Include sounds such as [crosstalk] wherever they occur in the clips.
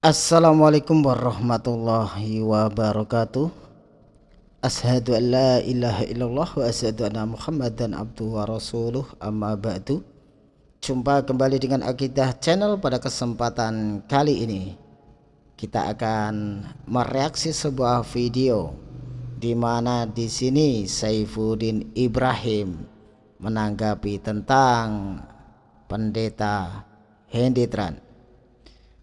Assalamualaikum warahmatullahi wabarakatuh. Ashadu an la ilaha illallah wa ashadu anna muhammadan abdu wa rasuluh. Amma ba'du. Jumpa kembali dengan Akidah Channel pada kesempatan kali ini. Kita akan mereaksi sebuah video di mana di sini Saifuddin Ibrahim menanggapi tentang pendeta Henditran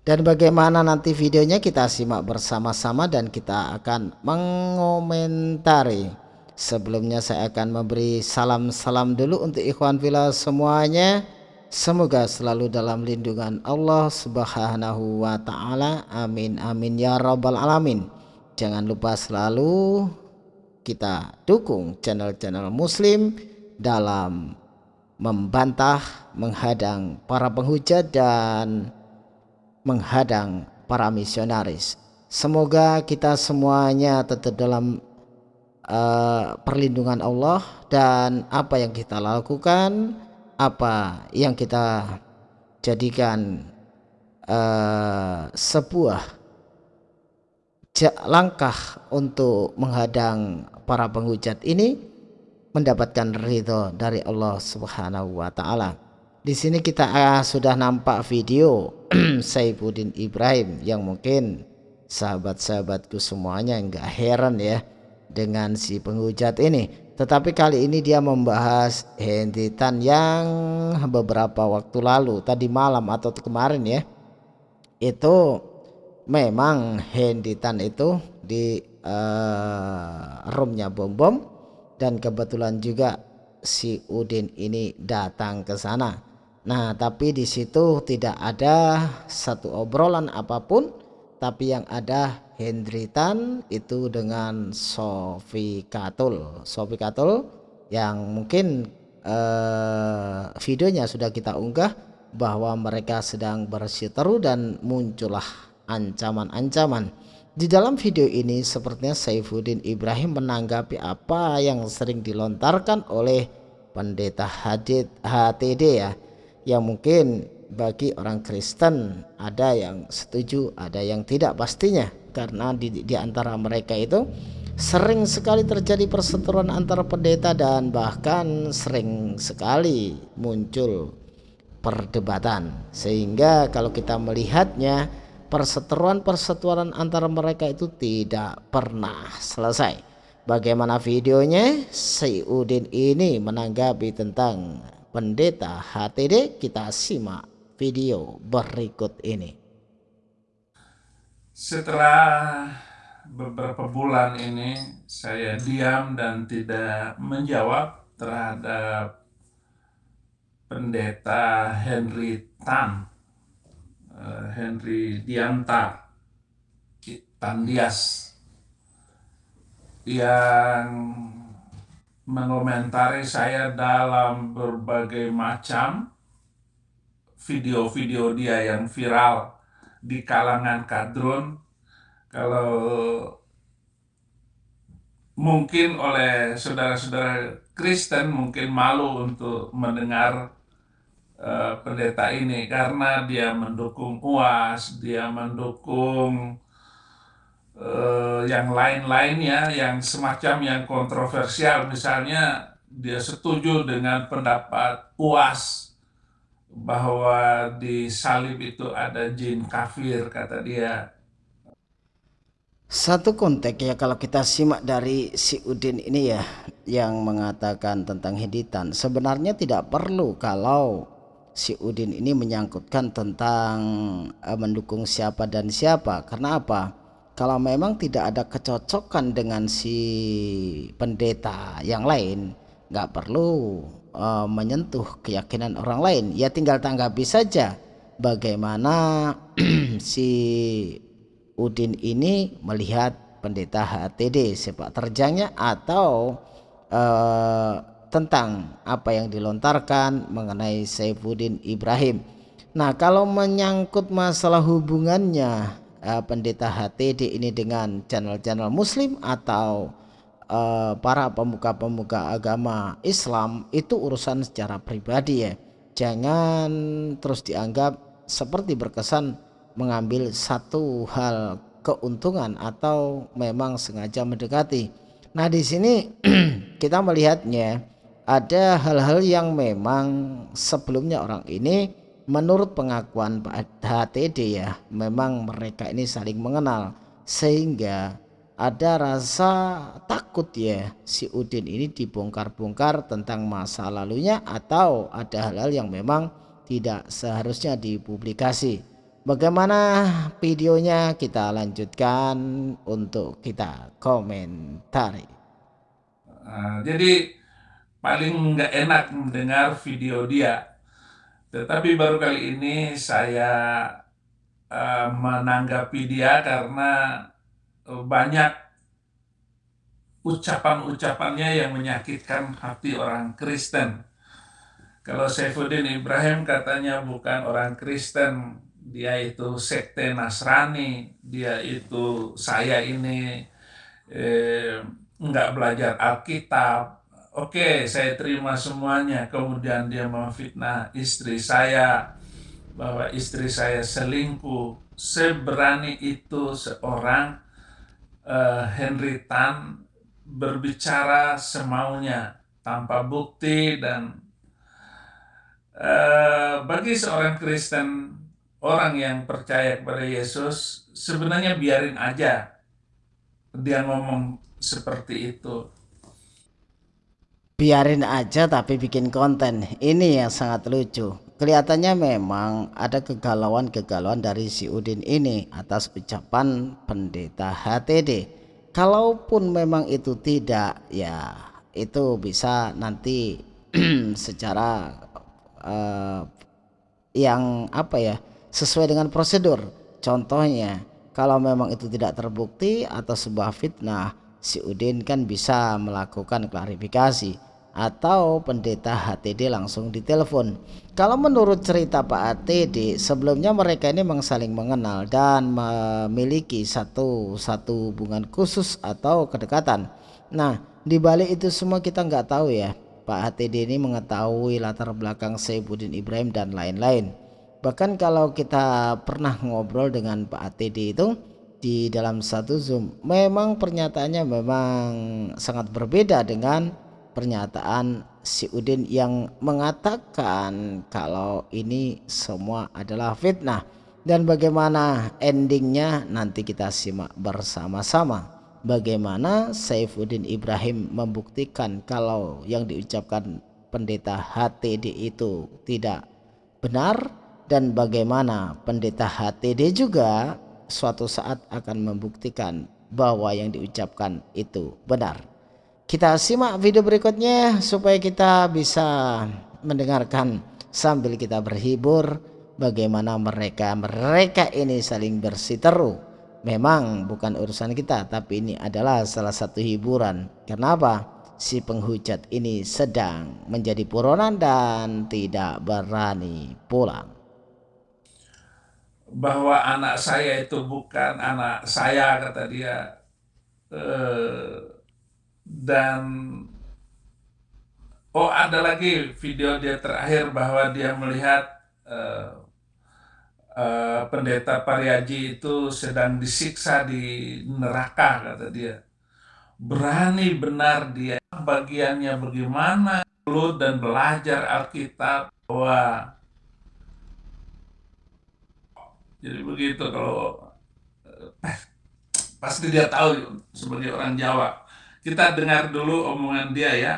dan bagaimana nanti videonya kita simak bersama-sama dan kita akan mengomentari. Sebelumnya saya akan memberi salam-salam dulu untuk ikhwan villa semuanya. Semoga selalu dalam lindungan Allah subhanahu wa ta'ala. Amin amin ya rabbal alamin. Jangan lupa selalu kita dukung channel-channel muslim dalam membantah menghadang para penghujat dan menghadang para misionaris. Semoga kita semuanya tetap dalam uh, perlindungan Allah dan apa yang kita lakukan, apa yang kita jadikan uh, sebuah langkah untuk menghadang para penghujat ini mendapatkan ridho dari Allah Subhanahu wa taala. Di sini kita uh, sudah nampak video [clears throat] Saifuddin Ibrahim yang mungkin sahabat-sahabatku semuanya nggak heran ya dengan si penghujat ini. Tetapi kali ini dia membahas Henditan yang beberapa waktu lalu tadi malam atau kemarin ya. Itu memang Henditan itu di uh, roomnya bom bom dan kebetulan juga si Udin ini datang ke sana Nah, tapi di situ tidak ada satu obrolan apa pun, tapi yang ada Hendritan itu dengan Sofi Katul. Sofi Katul yang mungkin eh, videonya sudah kita unggah bahwa mereka sedang berseteru dan muncullah ancaman-ancaman. Di dalam video ini sepertinya Saifuddin Ibrahim menanggapi apa yang sering dilontarkan oleh pendeta Hadid HTD ya yang mungkin bagi orang Kristen ada yang setuju ada yang tidak pastinya. Karena di, di antara mereka itu sering sekali terjadi perseteruan antara pendeta dan bahkan sering sekali muncul perdebatan. Sehingga kalau kita melihatnya perseteruan-perseteruan antara mereka itu tidak pernah selesai. Bagaimana videonya? Udin ini menanggapi tentang pendeta HTD kita simak video berikut ini. Setelah beberapa bulan ini saya diam dan tidak menjawab terhadap pendeta Henry Tan eh, Henry Dianta Tandias yang mengomentari saya dalam berbagai macam video-video dia yang viral di kalangan kadrun. Kalau mungkin oleh saudara-saudara Kristen mungkin malu untuk mendengar uh, pendeta ini karena dia mendukung UAS, dia mendukung uh, yang lain-lainnya yang semacam yang kontroversial. Misalnya dia setuju dengan pendapat UAS bahwa di salib itu ada jin kafir kata dia. Satu konteks ya kalau kita simak dari si Udin ini ya yang mengatakan tentang heditan sebenarnya tidak perlu kalau si Udin ini menyangkutkan tentang uh, mendukung siapa dan siapa. Karena apa kalau memang tidak ada kecocokan dengan si pendeta yang lain nggak perlu uh, menyentuh keyakinan orang lain. Ya tinggal tanggapi saja bagaimana [clears throat] si Udin ini melihat pendeta HTD sepak terjangnya atau uh, tentang apa yang dilontarkan mengenai Saifuddin Ibrahim. Nah kalau menyangkut masalah hubungannya uh, pendeta HTD ini dengan channel-channel muslim atau uh, para pemuka-pemuka agama Islam itu urusan secara pribadi ya jangan terus dianggap seperti berkesan mengambil satu hal keuntungan atau memang sengaja mendekati. Nah, di sini [clears throat] kita melihatnya ada hal-hal yang memang sebelumnya orang ini menurut pengakuan Pak HTD ya, memang mereka ini saling mengenal sehingga ada rasa takut ya si Udin ini dibongkar-bongkar tentang masa lalunya atau ada hal-hal yang memang tidak seharusnya dipublikasi. Bagaimana videonya kita lanjutkan untuk kita komentari. Uh, jadi paling nggak enak mendengar video dia. Tetapi baru kali ini saya uh, menanggapi dia karena banyak ucapan-ucapannya yang menyakitkan hati orang Kristen. Kalau Saifuddin Ibrahim katanya bukan orang Kristen, dia itu sekte Nasrani, dia itu saya ini eh, nggak belajar Alkitab. Oke, saya terima semuanya. Kemudian dia memfitnah istri saya bahwa istri saya selingkuh. Seberani itu seorang uh, Henry Tan berbicara semaunya tanpa bukti dan uh, bagi seorang Kristen orang yang percaya kepada Yesus sebenarnya biarin aja dia ngomong seperti itu biarin aja tapi bikin konten. Ini yang sangat lucu. Kelihatannya memang ada kegalauan-kegalauan dari si Udin ini atas ucapan pendeta HTD kalaupun memang itu tidak ya itu bisa nanti [clears throat] secara uh, yang apa ya sesuai dengan prosedur. Contohnya kalau memang itu tidak terbukti atau sebuah fitnah si Udin kan bisa melakukan klarifikasi atau pendeta HTD langsung ditelepon. Kalau menurut cerita Pak HTD, sebelumnya mereka ini memang saling mengenal dan memiliki satu satu hubungan khusus atau kedekatan. Nah, di balik itu semua kita nggak tahu ya. Pak HTD ini mengetahui latar belakang Saifuddin Ibrahim dan lain-lain. Bahkan kalau kita pernah ngobrol dengan Pak HTD itu di dalam satu Zoom, memang pernyataannya memang sangat berbeda dengan pernyataan si Udin yang mengatakan kalau ini semua adalah fitnah. Dan bagaimana endingnya? Nanti kita simak bersama-sama. Bagaimana Saifuddin Ibrahim membuktikan kalau yang diucapkan pendeta HTD itu tidak benar? Dan bagaimana pendeta HTD juga suatu saat akan membuktikan bahwa yang diucapkan itu benar kita simak video berikutnya supaya kita bisa mendengarkan sambil kita berhibur bagaimana mereka mereka ini saling bersiteru. Memang bukan urusan kita tapi ini adalah salah satu hiburan. Kenapa si penghujat ini sedang menjadi buronan dan tidak berani pulang. Bahwa anak saya itu bukan anak saya kata dia. Eh, dan oh ada lagi video dia terakhir bahwa dia melihat uh, uh, pendeta Pariaji itu sedang disiksa di neraka kata dia. Berani benar dia bagiannya bagaimana dulu dan belajar Alkitab bahwa jadi begitu kalau eh, pasti dia tahu sebagai orang Jawa kita dengar dulu omongan dia ya.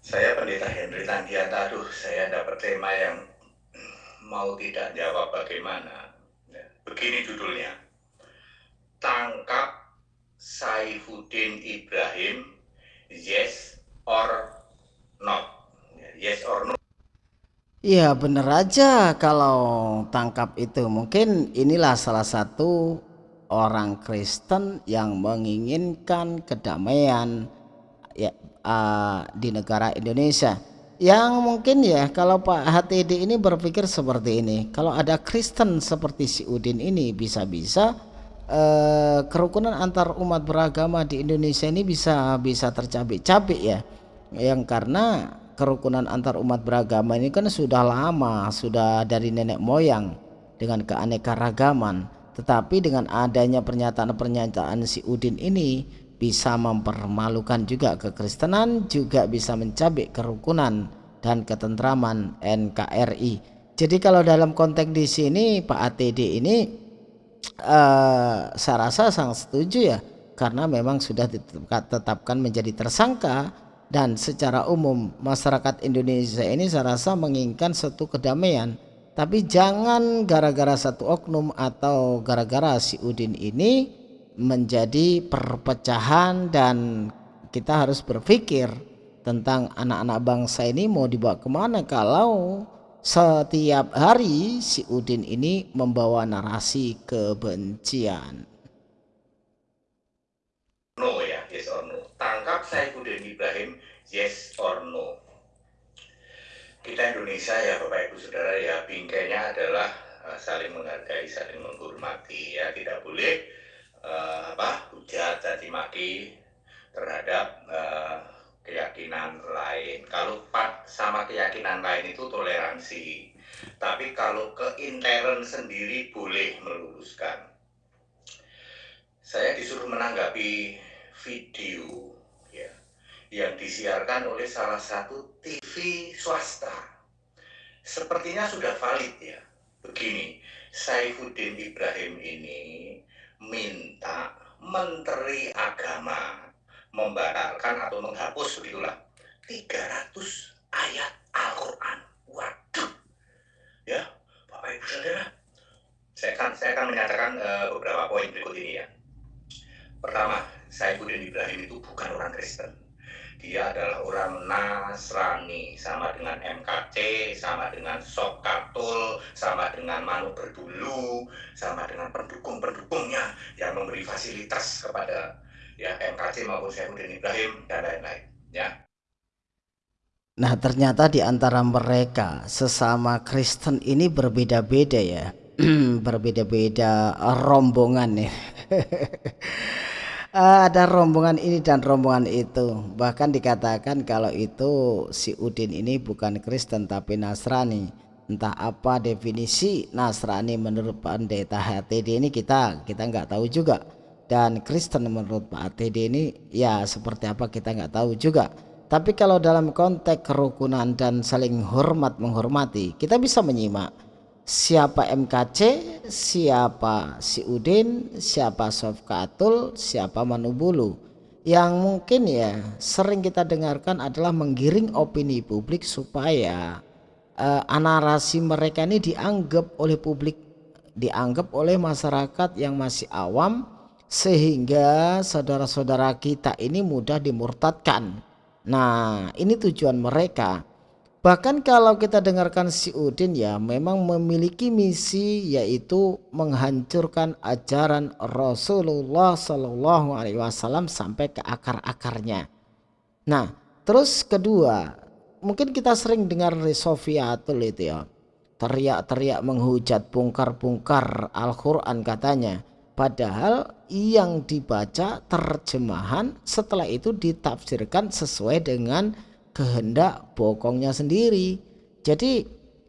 Saya Pendeta Henry Tandiata, aduh saya dapat tema yang mau tidak jawab bagaimana. Begini judulnya, Tangkap Saifuddin Ibrahim, yes or not yes or no? Iya bener aja kalau tangkap itu. Mungkin inilah salah satu orang Kristen yang menginginkan kedamaian ya uh, di negara Indonesia. Yang mungkin ya kalau Pak HTD ini berpikir seperti ini kalau ada Kristen seperti si Udin ini bisa-bisa eh, kerukunan antar umat beragama di Indonesia ini bisa bisa tercabik-cabik ya. Yang karena kerukunan antar umat beragama ini kan sudah lama sudah dari nenek moyang dengan keanekaragaman. Tetapi dengan adanya pernyataan-pernyataan si Udin ini bisa mempermalukan juga kekristenan juga bisa mencabik kerukunan dan ketentraman NKRI jadi kalau dalam konteks di sini Pak ATD ini uh, saya rasa sangat setuju ya. Karena memang sudah ditetapkan menjadi tersangka dan secara umum masyarakat Indonesia ini saya rasa menginginkan satu kedamaian. Tapi jangan gara-gara satu oknum atau gara-gara si Udin ini menjadi perpecahan dan kita harus berpikir tentang anak-anak bangsa ini mau dibawa ke mana kalau setiap hari si Udin ini membawa narasi kebencian. No ya yes no tangkap Saifuddin Ibrahim yes or no kita Indonesia ya Bapak Ibu Saudara ya bingkainya adalah uh, saling menghargai, saling menghormati ya tidak boleh uh, apa hujat caci maki terhadap uh, keyakinan lain. Kalau pak sama keyakinan lain itu toleransi, tapi kalau ke intern sendiri boleh meluruskan. Saya disuruh menanggapi video yang disiarkan oleh salah satu TV swasta. Sepertinya sudah valid ya. Begini, Saifuddin Ibrahim ini minta Menteri Agama membatalkan atau menghapus begitulah 300 ayat Al-Quran. Waduh, ya Bapak Ibu Saudara, saya akan saya akan menyatakan uh, beberapa poin berikut ini ya. Pertama, Saifuddin Ibrahim itu bukan orang Kristen dia adalah orang Nasrani sama dengan MKC sama dengan Sokatul sama dengan Manu Berdulu sama dengan pendukung-pendukungnya yang memberi fasilitas kepada ya MKC maupun Syafuddin Ibrahim dan lain-lain ya. Nah ternyata di antara mereka sesama Kristen ini berbeda-beda ya. [clears throat] Berbeda-beda rombongan ya [laughs] ada rombongan ini dan rombongan itu. Bahkan dikatakan kalau itu si Udin ini bukan Kristen tapi Nasrani. Entah apa definisi Nasrani menurut pendeta HTD ini kita kita nggak tahu juga. Dan Kristen menurut Pak HTD ini ya seperti apa kita nggak tahu juga. Tapi kalau dalam konteks kerukunan dan saling hormat menghormati kita bisa menyimak siapa MKC, siapa si Udin, siapa Sofkatul, siapa Manubulu. Yang mungkin ya sering kita dengarkan adalah menggiring opini publik supaya uh, narasi mereka ini dianggap oleh publik, dianggap oleh masyarakat yang masih awam sehingga saudara-saudara kita ini mudah dimurtadkan. Nah, ini tujuan mereka Bahkan kalau kita dengarkan si Udin ya memang memiliki misi yaitu menghancurkan ajaran Rasulullah Shallallahu Alaihi Wasallam sampai ke akar-akarnya. Nah terus kedua mungkin kita sering dengar Sofiatul itu ya teriak-teriak menghujat bungkar-bungkar Al-Quran katanya. Padahal yang dibaca terjemahan setelah itu ditafsirkan sesuai dengan kehendak bokongnya sendiri. Jadi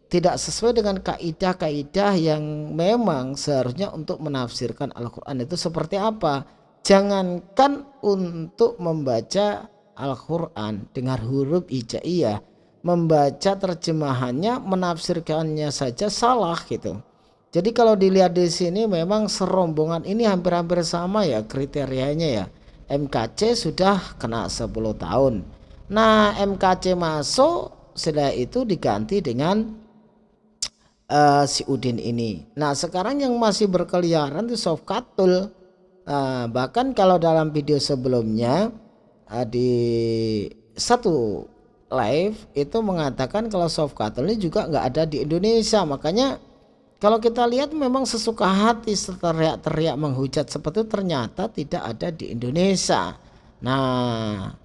tidak sesuai dengan kaidah-kaidah yang memang seharusnya untuk menafsirkan Al-Quran itu seperti apa. Jangankan untuk membaca Al-Quran dengan huruf hijaiyah, membaca terjemahannya, menafsirkannya saja salah gitu. Jadi kalau dilihat di sini memang serombongan ini hampir-hampir sama ya kriterianya ya. MKC sudah kena 10 tahun Nah MKC masuk setelah itu diganti dengan uh, si Udin ini. Nah sekarang yang masih berkeliaran itu soft Katul. Uh, bahkan kalau dalam video sebelumnya uh, di satu live itu mengatakan kalau soft Katul ini juga nggak ada di Indonesia. Makanya kalau kita lihat memang sesuka hati teriak-teriak menghujat seperti itu ternyata tidak ada di Indonesia. Nah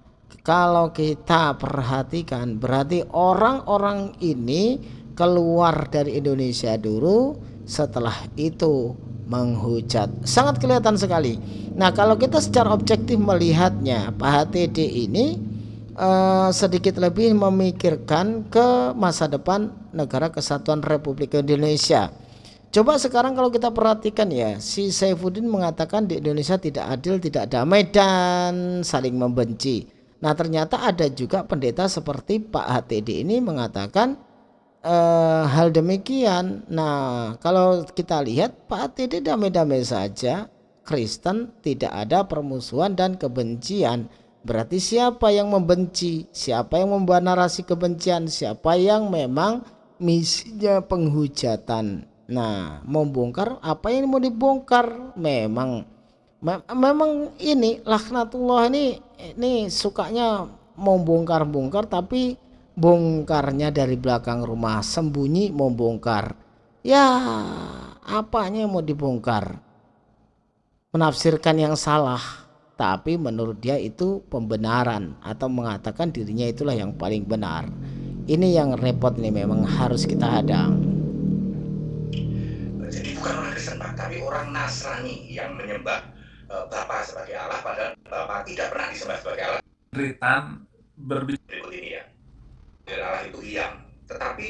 kalau kita perhatikan berarti orang-orang ini keluar dari Indonesia dulu setelah itu menghujat. Sangat kelihatan sekali. Nah kalau kita secara objektif melihatnya Pak HTD ini uh, sedikit lebih memikirkan ke masa depan negara kesatuan Republik Indonesia. Coba sekarang kalau kita perhatikan ya si Saifuddin mengatakan di Indonesia tidak adil tidak damai dan saling membenci nah ternyata ada juga pendeta seperti Pak HTD ini mengatakan uh, hal demikian. Nah, kalau kita lihat Pak TD damai-damai saja, Kristen tidak ada permusuhan dan kebencian. Berarti siapa yang membenci? Siapa yang membuat narasi kebencian? Siapa yang memang misinya penghujatan? Nah, membongkar apa yang mau dibongkar? Memang me memang ini laknatullah ini ini sukanya membongkar-bongkar tapi bongkarnya dari belakang rumah sembunyi mau bongkar. Ya apanya yang mau dibongkar? Menafsirkan yang salah tapi menurut dia itu pembenaran atau mengatakan dirinya itulah yang paling benar. Ini yang repot nih memang harus kita hadang. Jadi bukan orang Kristen tapi orang Nasrani yang menyembah Bapa sebagai Allah padahal Bapa tidak pernah disembah sebagai Allah. Ritan berbicara berikut ini ya. Allah itu hilang. Tetapi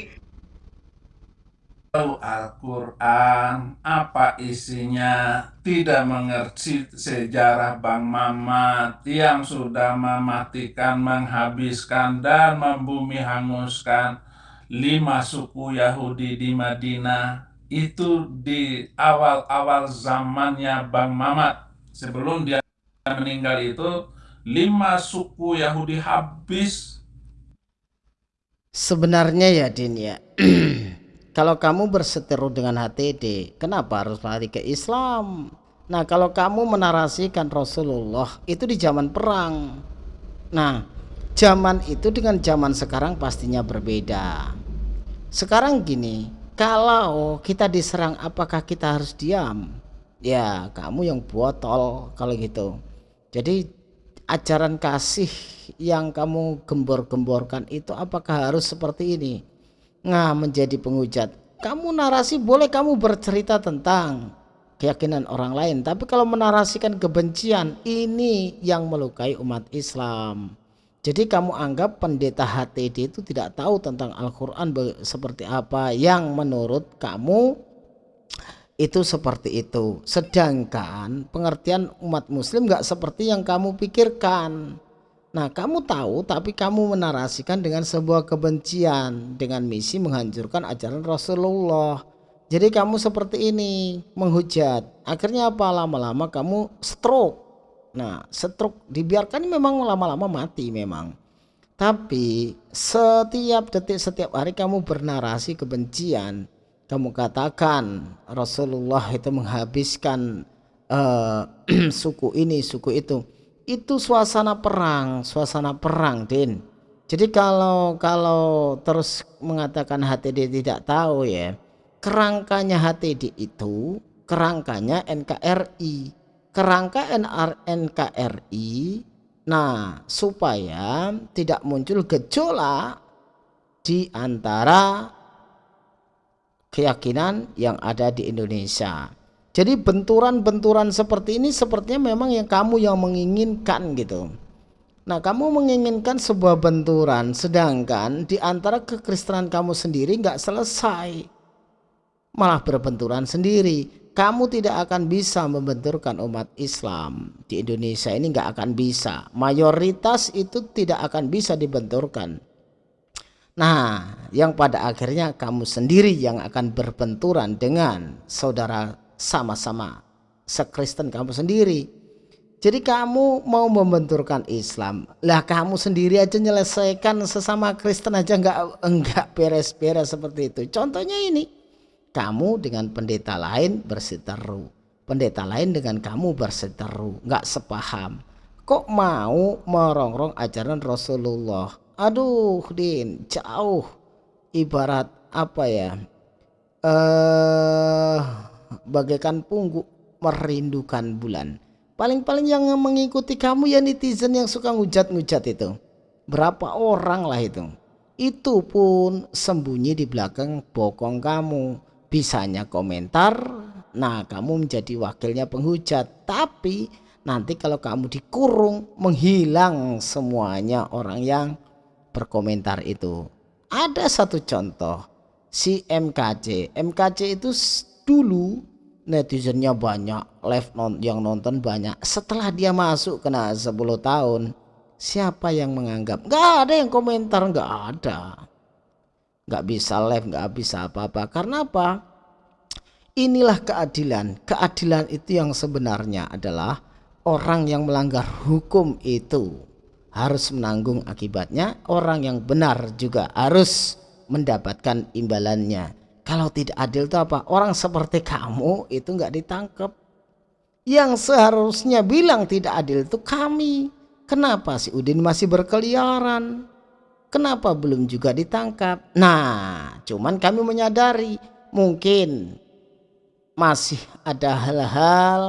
tahu Al-Quran apa isinya? Tidak mengerti sejarah Bang Mamat yang sudah mematikan menghabiskan dan membumi hanguskan lima suku Yahudi di Madinah. Itu di awal-awal zamannya Bang Mamat sebelum dia meninggal itu lima suku Yahudi habis. Sebenarnya ya Din ya. [clears throat] Kalau kamu berseteru dengan HTD Kenapa harus lari ke Islam? Nah kalau kamu menarasikan Rasulullah Itu di zaman perang. Nah zaman itu dengan zaman sekarang pastinya berbeda. Sekarang gini Kalau kita diserang apakah kita harus diam Ya kamu yang botol kalau gitu. Jadi ajaran kasih yang kamu gembor-gemborkan itu apakah harus seperti ini? Nah menjadi penghujat. Kamu narasi boleh kamu bercerita tentang keyakinan orang lain tapi kalau menarasikan kebencian ini yang melukai umat Islam. Jadi kamu anggap pendeta HTD itu tidak tahu tentang Al-Quran seperti apa yang menurut kamu itu seperti itu. Sedangkan pengertian umat muslim nggak seperti yang kamu pikirkan. Nah kamu tahu tapi kamu menarasikan dengan sebuah kebencian dengan misi menghancurkan ajaran Rasulullah. Jadi kamu seperti ini menghujat. Akhirnya apa? Lama-lama kamu stroke. Nah stroke dibiarkan memang lama-lama mati memang. Tapi setiap detik setiap hari kamu bernarasi kebencian kamu katakan Rasulullah itu menghabiskan uh, [clears throat] suku ini suku itu. Itu suasana perang suasana perang Din. Jadi kalau kalau terus mengatakan HTD tidak tahu ya kerangkanya HTD itu kerangkanya NKRI kerangka NR NKRI nah supaya tidak muncul gejolak di antara keyakinan yang ada di Indonesia. Jadi benturan-benturan seperti ini sepertinya memang yang kamu yang menginginkan gitu. Nah, kamu menginginkan sebuah benturan sedangkan di antara kekristenan kamu sendiri nggak selesai. Malah berbenturan sendiri. Kamu tidak akan bisa membenturkan umat Islam di Indonesia ini nggak akan bisa. Mayoritas itu tidak akan bisa dibenturkan Nah, yang pada akhirnya kamu sendiri yang akan berbenturan dengan saudara sama-sama sekristen kamu sendiri. Jadi kamu mau membenturkan Islam, lah kamu sendiri aja menyelesaikan sesama Kristen aja nggak enggak beres-beres seperti itu. Contohnya ini, kamu dengan pendeta lain berseteru, pendeta lain dengan kamu berseteru, nggak sepaham. Kok mau merongrong ajaran Rasulullah? Aduh din jauh. Ibarat apa ya? Eh bagaikan pungguk merindukan bulan. Paling-paling yang mengikuti kamu ya netizen yang suka ngujat-ngujat itu. Berapa orang lah itu. Itu pun sembunyi di belakang bokong kamu. Bisanya komentar nah kamu menjadi wakilnya penghujat. Tapi nanti kalau kamu dikurung menghilang semuanya orang yang berkomentar itu. Ada satu contoh si MKC MKC itu dulu netizennya banyak live non yang nonton banyak. Setelah dia masuk kena 10 tahun siapa yang menganggap? Nggak ada yang komentar nggak ada. Nggak bisa live nggak bisa apa-apa. Karena apa? Inilah keadilan. Keadilan itu yang sebenarnya adalah orang yang melanggar hukum itu harus menanggung akibatnya. Orang yang benar juga harus mendapatkan imbalannya. Kalau tidak adil itu apa? Orang seperti kamu itu nggak ditangkap yang seharusnya bilang tidak adil itu kami. Kenapa si Udin masih berkeliaran? Kenapa belum juga ditangkap? Nah cuman kami menyadari mungkin masih ada hal-hal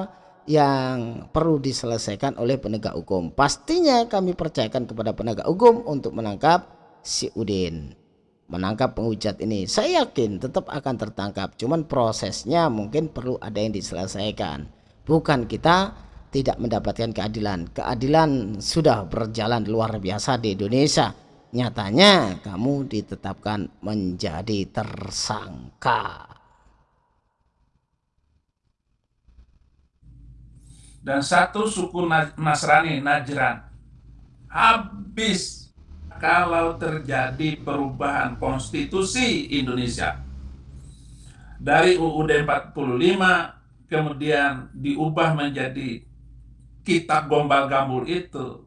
yang perlu diselesaikan oleh penegak hukum. Pastinya kami percayakan kepada penegak hukum untuk menangkap si Udin. Menangkap penghujat ini. Saya yakin tetap akan tertangkap. Cuman prosesnya mungkin perlu ada yang diselesaikan. Bukan kita tidak mendapatkan keadilan. Keadilan sudah berjalan luar biasa di Indonesia. Nyatanya kamu ditetapkan menjadi tersangka. Dan satu suku Nasrani Najran. Habis kalau terjadi perubahan konstitusi Indonesia. Dari UUD 45 kemudian diubah menjadi kitab gombal gambul itu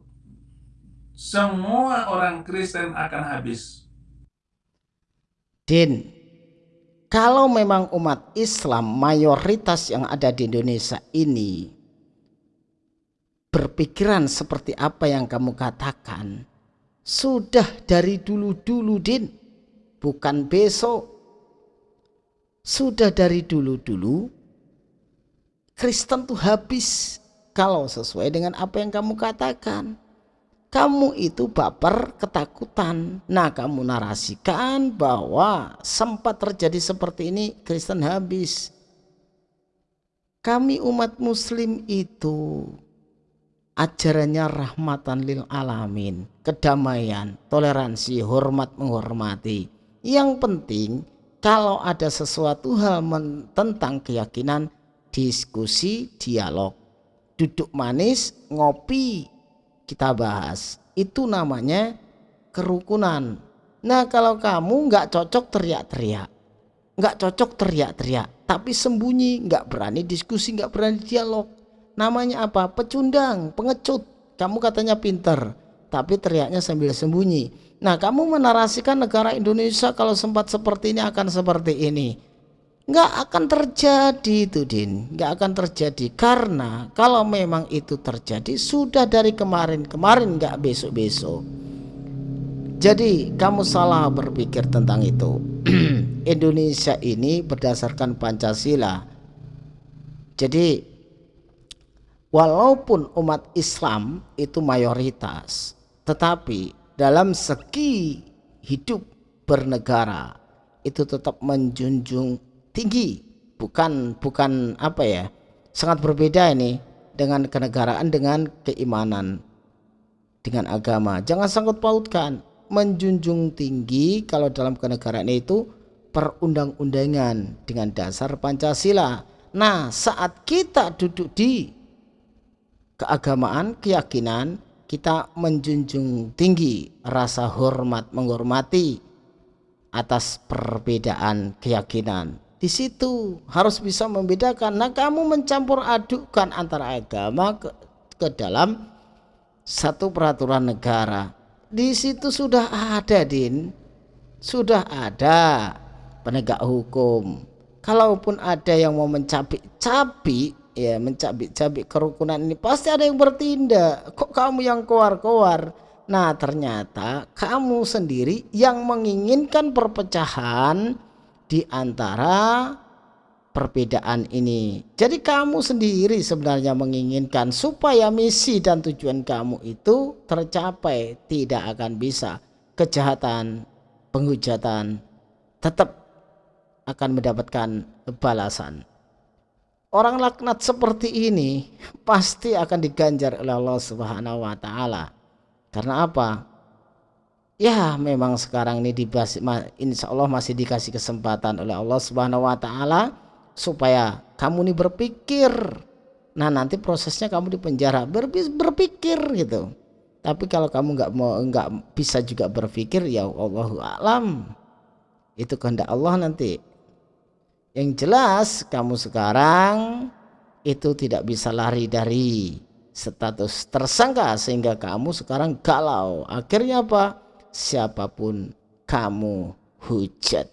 semua orang Kristen akan habis. Din kalau memang umat Islam mayoritas yang ada di Indonesia ini berpikiran seperti apa yang kamu katakan. Sudah dari dulu-dulu Din. Bukan besok. Sudah dari dulu-dulu Kristen tuh habis kalau sesuai dengan apa yang kamu katakan. Kamu itu baper ketakutan. Nah kamu narasikan bahwa sempat terjadi seperti ini Kristen habis. Kami umat muslim itu ajarannya rahmatan lil alamin, kedamaian, toleransi, hormat menghormati. Yang penting kalau ada sesuatu hal tentang keyakinan, diskusi, dialog, duduk manis, ngopi, kita bahas. Itu namanya kerukunan. Nah kalau kamu nggak cocok teriak-teriak, nggak cocok teriak-teriak, tapi sembunyi, nggak berani diskusi, nggak berani dialog, namanya apa? Pecundang pengecut. Kamu katanya pinter tapi teriaknya sambil sembunyi. Nah kamu menarasikan negara Indonesia kalau sempat seperti ini akan seperti ini. Nggak akan terjadi itu Din. Nggak akan terjadi. Karena kalau memang itu terjadi sudah dari kemarin-kemarin nggak besok-besok. Jadi kamu salah berpikir tentang itu. [clears throat] Indonesia ini berdasarkan Pancasila. Jadi walaupun umat Islam itu mayoritas tetapi dalam segi hidup bernegara itu tetap menjunjung tinggi. Bukan bukan apa ya sangat berbeda ini dengan kenegaraan dengan keimanan dengan agama. Jangan sangkut pautkan menjunjung tinggi kalau dalam kenegaraan itu perundang-undangan dengan dasar Pancasila. Nah saat kita duduk di keagamaan, keyakinan, kita menjunjung tinggi rasa hormat menghormati atas perbedaan keyakinan. Di situ harus bisa membedakan. Nah, kamu mencampur adukkan antara agama ke, ke dalam satu peraturan negara. Di situ sudah ada, Din. Sudah ada penegak hukum. Kalaupun ada yang mau mencapik-capik ya mencabik-cabik kerukunan ini. Pasti ada yang bertindak. Kok kamu yang keluar-keluar nah ternyata kamu sendiri yang menginginkan perpecahan di antara perbedaan ini. Jadi kamu sendiri sebenarnya menginginkan supaya misi dan tujuan kamu itu tercapai. Tidak akan bisa. Kejahatan penghujatan tetap akan mendapatkan balasan orang laknat seperti ini pasti akan diganjar oleh Allah Subhanahu wa taala. Karena apa? Ya, memang sekarang ini dibahas, insya Allah masih dikasih kesempatan oleh Allah Subhanahu wa taala supaya kamu ini berpikir. Nah, nanti prosesnya kamu di penjara berpikir gitu. Tapi kalau kamu nggak mau nggak bisa juga berpikir ya Allah alam. Itu kehendak Allah nanti. Yang jelas kamu sekarang itu tidak bisa lari dari status tersangka sehingga kamu sekarang galau. Akhirnya apa? Siapa pun kamu hujat.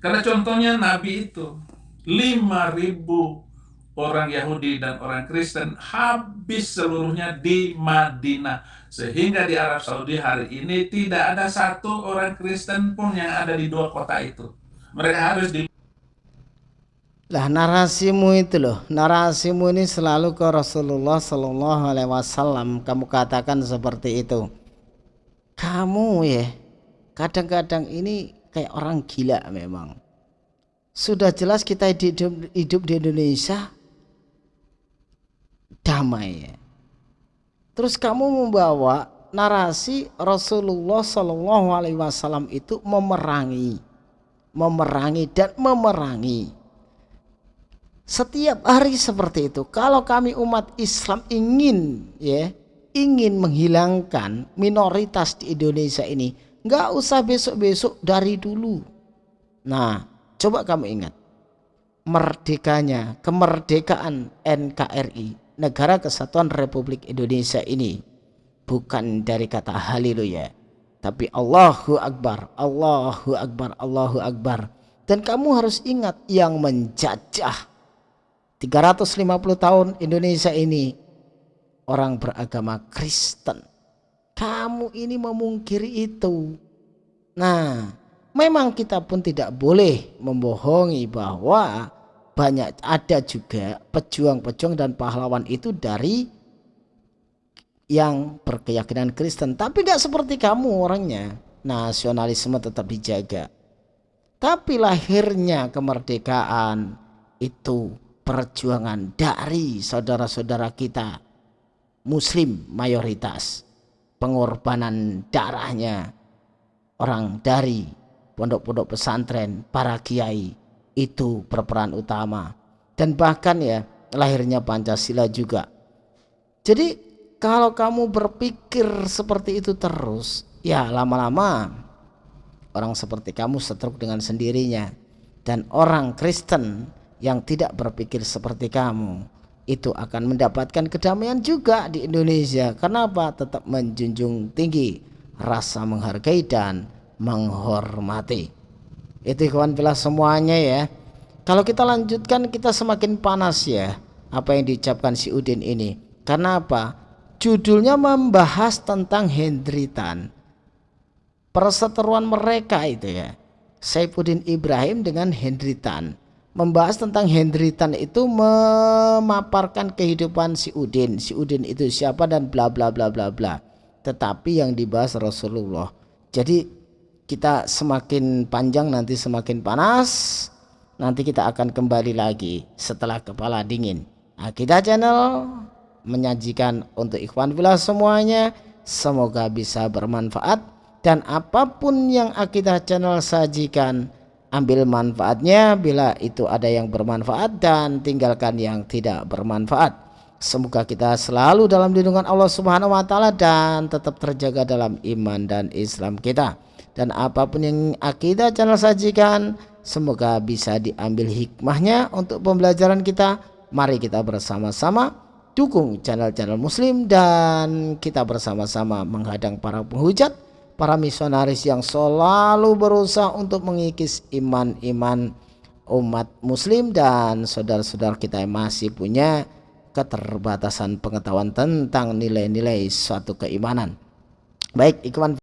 Karena contohnya Nabi itu 5000 orang Yahudi dan orang Kristen habis seluruhnya di Madinah. Sehingga di Arab Saudi hari ini tidak ada satu orang Kristen pun yang ada di dua kota itu. Mereka harus di lah narasimu itu loh, narasimu ini selalu ke Rasulullah Shallallahu Alaihi Wasallam. Kamu katakan seperti itu. Kamu ya, kadang-kadang ini kayak orang gila memang. Sudah jelas kita hidup, hidup di Indonesia damai ya Terus kamu membawa narasi Rasulullah Shallallahu Alaihi Wasallam itu memerangi, memerangi dan memerangi. Setiap hari seperti itu. Kalau kami umat Islam ingin, ya, ingin menghilangkan minoritas di Indonesia ini, nggak usah besok-besok dari dulu. Nah, coba kamu ingat merdekanya, kemerdekaan NKRI negara kesatuan Republik Indonesia ini bukan dari kata haleluya tapi Allahu Akbar Allahu Akbar Allahu Akbar. Dan kamu harus ingat yang menjajah. 350 tahun Indonesia ini orang beragama Kristen. Kamu ini memungkiri itu. Nah memang kita pun tidak boleh membohongi bahwa banyak ada juga pejuang-pejuang dan pahlawan itu dari yang berkeyakinan Kristen. Tapi nggak seperti kamu orangnya. Nasionalisme tetap dijaga. Tapi lahirnya kemerdekaan itu perjuangan dari saudara-saudara kita muslim mayoritas. Pengorbanan darahnya orang dari pondok-pondok pesantren para kiai itu berperan utama dan bahkan ya lahirnya Pancasila juga jadi kalau kamu berpikir seperti itu terus ya lama-lama orang seperti kamu setruk dengan sendirinya dan orang Kristen yang tidak berpikir seperti kamu itu akan mendapatkan kedamaian juga di Indonesia. Kenapa? Tetap menjunjung tinggi rasa menghargai dan menghormati itu kawan bila semuanya ya. Kalau kita lanjutkan kita semakin panas ya apa yang diucapkan si Udin ini. Karena apa? Judulnya membahas tentang Hendritan. Perseteruan mereka itu ya. Saifuddin Ibrahim dengan Hendritan. Membahas tentang Hendritan itu memaparkan kehidupan si Udin. Si Udin itu siapa dan bla bla bla bla bla. Tetapi yang dibahas Rasulullah. Jadi kita semakin panjang nanti semakin panas nanti kita akan kembali lagi setelah kepala dingin. Kita channel menyajikan untuk ikhwan villa semuanya semoga bisa bermanfaat. Dan apa pun yang akidah channel sajikan ambil manfaatnya. Bila itu ada yang bermanfaat dan tinggalkan yang tidak bermanfaat. Semoga kita selalu dalam lindungan Allah subhanahu wa ta'ala dan tetap terjaga dalam iman dan Islam kita dan apa pun yang akidah channel sajikan semoga bisa diambil hikmahnya untuk pembelajaran kita. Mari kita bersama-sama dukung channel-channel muslim dan kita bersama-sama menghadang para penghujat para misionaris yang selalu berusaha untuk mengikis iman-iman umat muslim dan saudara-saudara kita yang masih punya keterbatasan pengetahuan tentang nilai-nilai suatu keimanan. Baik ikhwan